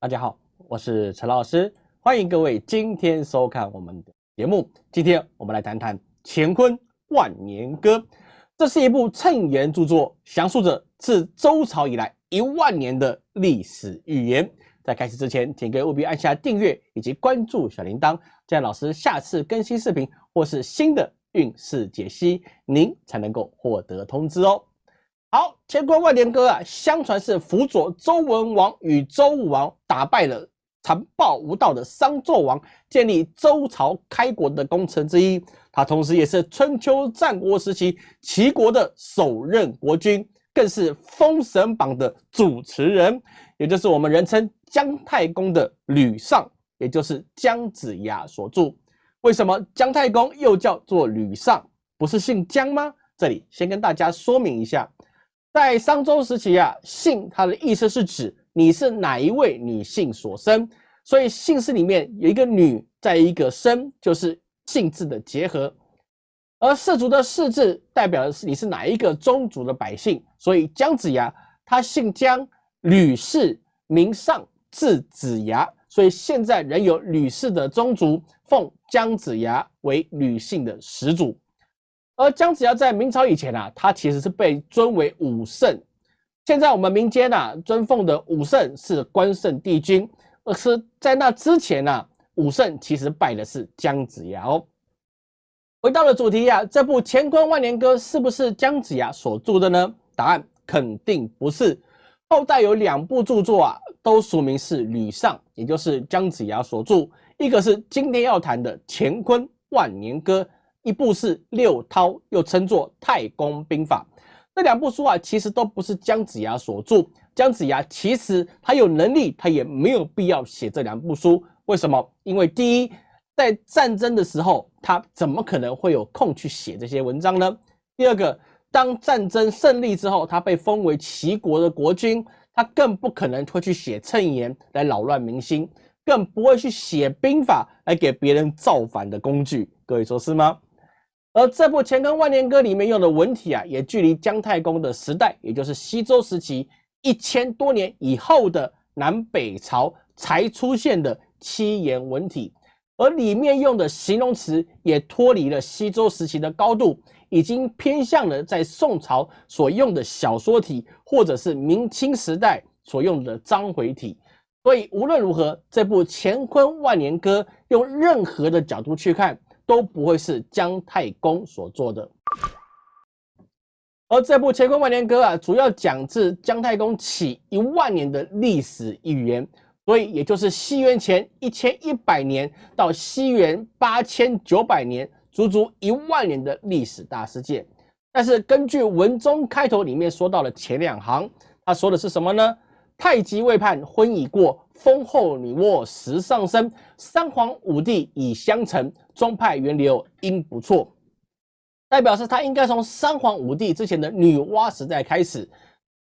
大家好，我是陈老师，欢迎各位今天收看我们的节目。今天我们来谈谈《乾坤万年歌》，这是一部谶言著作，详述着自周朝以来一万年的历史预言。在开始之前，请各位务必按下订阅以及关注小铃铛，这样老师下次更新视频或是新的运势解析，您才能够获得通知哦。好，乾坤万年歌啊，相传是辅佐周文王与周武王打败了残暴无道的商纣王，建立周朝开国的功臣之一。他同时也是春秋战国时期齐国的首任国君，更是《封神榜》的主持人，也就是我们人称姜太公的吕尚，也就是姜子牙所著。为什么姜太公又叫做吕尚？不是姓姜吗？这里先跟大家说明一下。在商周时期啊，姓它的意思是指你是哪一位女性所生，所以姓氏里面有一个女，在一个生，就是姓字的结合。而氏族的氏字代表的是你是哪一个宗族的百姓，所以姜子牙他姓姜，吕氏名尚，字子牙，所以现在仍有吕氏的宗族奉姜子牙为吕姓的始祖。而姜子牙在明朝以前啊，他其实是被尊为武圣。现在我们民间呐尊奉的武圣是关圣帝君，而是在那之前呢，武圣其实拜的是姜子牙哦。回到了主题呀，这部《乾坤万年歌》是不是姜子牙所著的呢？答案肯定不是。后代有两部著作啊，都署名是吕尚，也就是姜子牙所著。一个是今天要谈的《乾坤万年歌》。一部是六韬，又称作《太公兵法》。这两部书啊，其实都不是姜子牙所著。姜子牙其实他有能力，他也没有必要写这两部书。为什么？因为第一，在战争的时候，他怎么可能会有空去写这些文章呢？第二个，当战争胜利之后，他被封为齐国的国君，他更不可能会去写谶言来扰乱民心，更不会去写兵法来给别人造反的工具。各位说是吗？而这部《乾坤万年歌》里面用的文体啊，也距离姜太公的时代，也就是西周时期一千多年以后的南北朝才出现的七言文体，而里面用的形容词也脱离了西周时期的高度，已经偏向了在宋朝所用的小说体，或者是明清时代所用的章回体。所以无论如何，这部《乾坤万年歌》用任何的角度去看。都不会是姜太公所做的，而这部《乾坤万年歌》啊，主要讲自姜太公起一万年的历史预言，所以也就是西元前一千一百年到西元八千九百年，足足一万年的历史大事件。但是根据文中开头里面说到的前两行，他说的是什么呢？太极未判婚已过，风后女娲时上升，三皇五帝已相承，宗派源流应不错。代表是他应该从三皇五帝之前的女娲时代开始。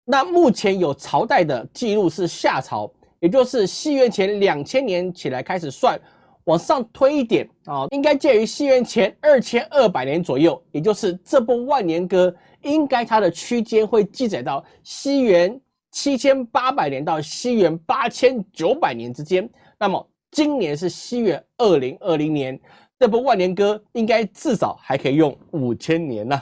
那目前有朝代的记录是夏朝，也就是西元前两千年起来开始算，往上推一点啊，应该介于西元前二千二百年左右。也就是这部万年歌，应该它的区间会记载到西元。七千八百年到西元八千九百年之间，那么今年是西元二零二零年，这部万年歌应该至少还可以用五千年呢。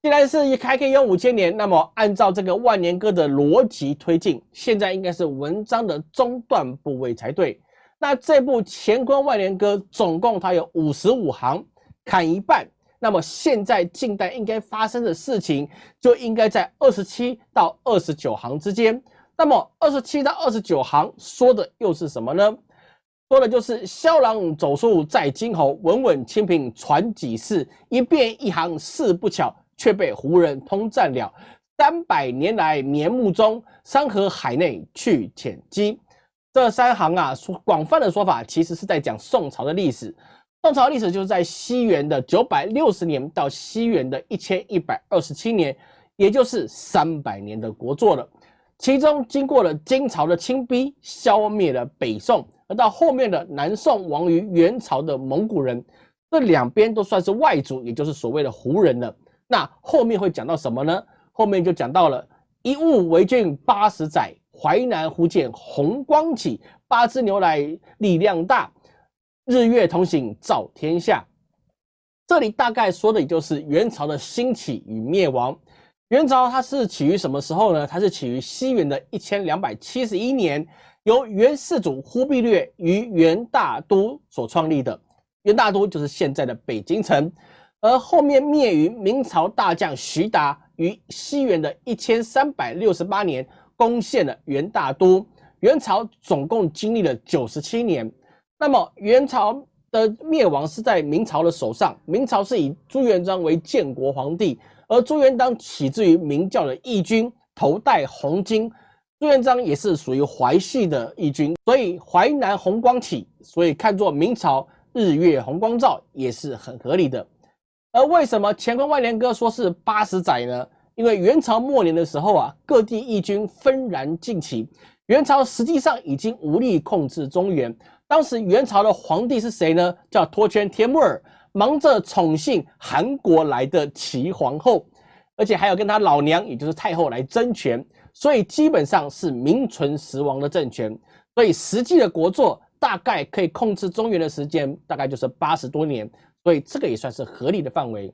既然是还可以用五千年，那么按照这个万年歌的逻辑推进，现在应该是文章的中段部位才对。那这部乾坤万年歌总共它有五十五行，砍一半。那么现在近代应该发生的事情，就应该在二十七到二十九行之间。那么二十七到二十九行说的又是什么呢？说的就是萧郎走树在金侯，稳稳清平传几世，一变一行事不巧，却被胡人通占了。三百年来眠目中，山河海内去浅机。这三行啊，说广泛的说法，其实是在讲宋朝的历史。宋朝历史就是在西元的九百六十年到西元的一千一百二十七年，也就是三百年的国祚了。其中经过了金朝的清逼，消灭了北宋，而到后面的南宋亡于元朝的蒙古人，这两边都算是外族，也就是所谓的胡人了。那后面会讲到什么呢？后面就讲到了一物为君八十载，淮南福建红光起，八只牛来力量大，日月同行照天下。这里大概说的也就是元朝的兴起与灭亡。元朝它是起于什么时候呢？它是起于西元的一千两百七十一年，由元世祖忽必烈于元大都所创立的。元大都就是现在的北京城，而后面灭于明朝大将徐达于西元的一千三百六十八年攻陷了元大都。元朝总共经历了九十七年。那么元朝的灭亡是在明朝的手上，明朝是以朱元璋为建国皇帝，而朱元璋起自于明教的义军，头戴红巾。朱元璋也是属于淮系的义军，所以淮南红光起，所以看作明朝。日月红光照也是很合理的，而为什么乾坤万年歌说是八十载呢？因为元朝末年的时候啊，各地义军纷然进起，元朝实际上已经无力控制中原。当时元朝的皇帝是谁呢？叫托圈天木儿，忙着宠幸韩国来的齐皇后，而且还有跟他老娘，也就是太后来争权，所以基本上是名存实亡的政权。所以实际的国祚。大概可以控制中原的时间，大概就是八十多年，所以这个也算是合理的范围。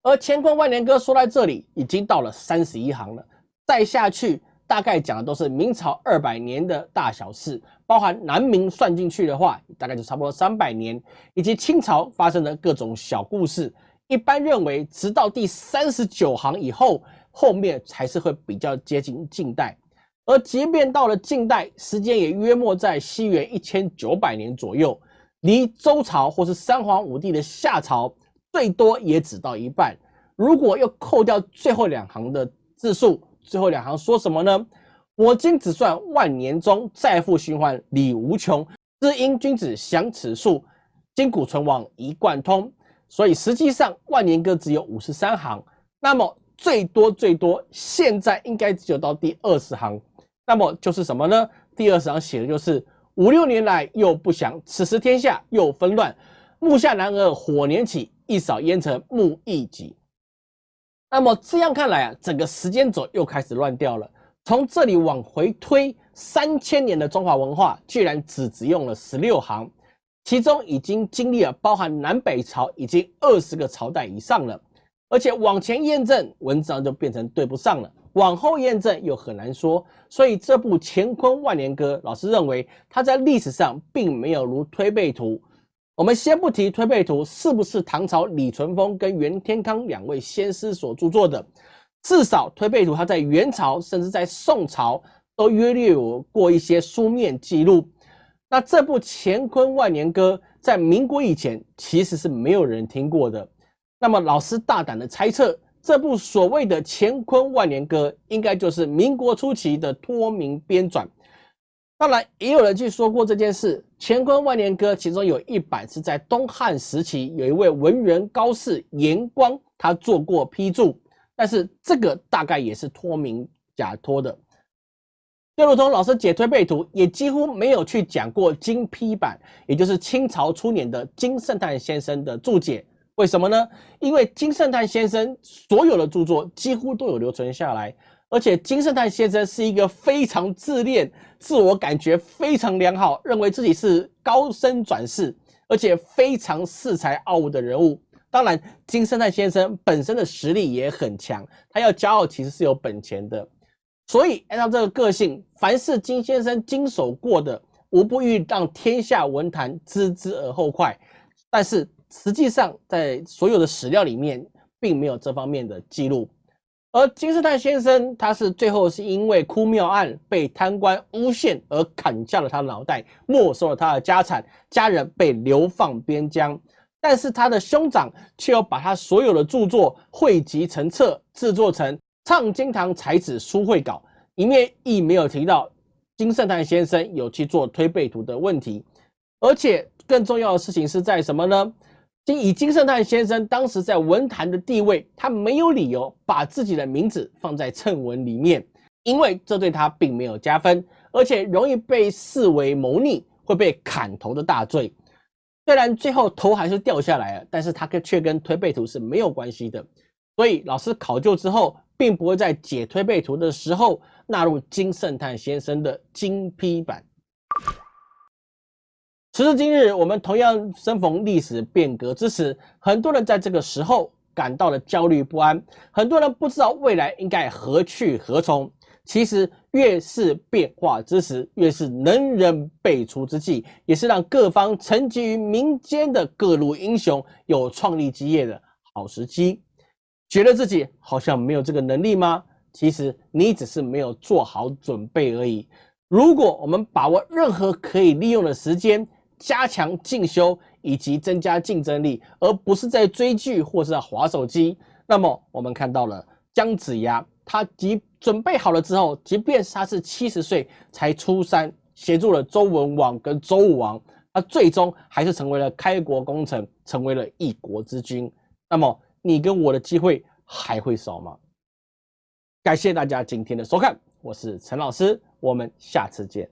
而乾坤万年歌说到这里已经到了三十一行了，再下去大概讲的都是明朝二百年的大小事，包含南明算进去的话，大概就差不多三百年，以及清朝发生的各种小故事。一般认为，直到第三十九行以后，后面才是会比较接近近代。而即便到了近代，时间也约莫在西元一千九百年左右，离周朝或是三皇五帝的夏朝，最多也只到一半。如果又扣掉最后两行的字数，最后两行说什么呢？我今只算万年中，再复循环理无穷。知因君子享此数，今古存亡一贯通。所以实际上万年歌只有五十三行，那么最多最多，现在应该只有到第二十行。那么就是什么呢？第二十行写的就是五六年来又不祥，此时天下又纷乱，木下男儿火年起，一扫烟尘木易己。那么这样看来啊，整个时间轴又开始乱掉了。从这里往回推三千年的中华文化，居然只只用了十六行，其中已经经历了包含南北朝已经二十个朝代以上了，而且往前验证文章就变成对不上了。往后验证又很难说，所以这部《乾坤万年歌》，老师认为它在历史上并没有如《推背图》。我们先不提《推背图》是不是唐朝李淳风跟袁天罡两位先师所著作的，至少《推背图》它在元朝甚至在宋朝都约略有过一些书面记录。那这部《乾坤万年歌》在民国以前其实是没有人听过的。那么老师大胆的猜测。这部所谓的《乾坤万年歌》，应该就是民国初期的托名编纂。当然，也有人去说过这件事，《乾坤万年歌》其中有一版是在东汉时期，有一位文人高士严光，他做过批注，但是这个大概也是托名假托的。就如同老师解推背图，也几乎没有去讲过金批版，也就是清朝初年的金圣叹先生的注解。为什么呢？因为金圣叹先生所有的著作几乎都有留存下来，而且金圣叹先生是一个非常自恋、自我感觉非常良好，认为自己是高僧转世，而且非常恃才傲物的人物。当然，金圣叹先生本身的实力也很强，他要骄傲其实是有本钱的。所以，按照这个个性，凡是金先生经手过的，无不欲让天下文坛知之而后快。但是，实际上，在所有的史料里面，并没有这方面的记录。而金圣叹先生，他是最后是因为哭庙案被贪官诬陷而砍下了他的脑袋，没收了他的家产，家人被流放边疆。但是他的兄长却要把他所有的著作汇集成册，制作成《唱经堂才子书会稿》，里面亦没有提到金圣叹先生有去做推背图的问题。而且更重要的事情是在什么呢？以金圣叹先生当时在文坛的地位，他没有理由把自己的名字放在谶文里面，因为这对他并没有加分，而且容易被视为谋逆，会被砍头的大罪。虽然最后头还是掉下来了，但是他跟却跟推背图是没有关系的。所以老师考究之后，并不会在解推背图的时候纳入金圣叹先生的金批版。时至今日，我们同样身逢历史变革之时，很多人在这个时候感到了焦虑不安，很多人不知道未来应该何去何从。其实，越是变化之时，越是能人辈出之际，也是让各方沉寂于民间的各路英雄有创立基业的好时机。觉得自己好像没有这个能力吗？其实你只是没有做好准备而已。如果我们把握任何可以利用的时间，加强进修以及增加竞争力，而不是在追剧或是在划手机。那么我们看到了姜子牙，他即准备好了之后，即便他是七十岁才出山，协助了周文王跟周武王，他最终还是成为了开国功臣，成为了一国之君。那么你跟我的机会还会少吗？感谢大家今天的收看，我是陈老师，我们下次见。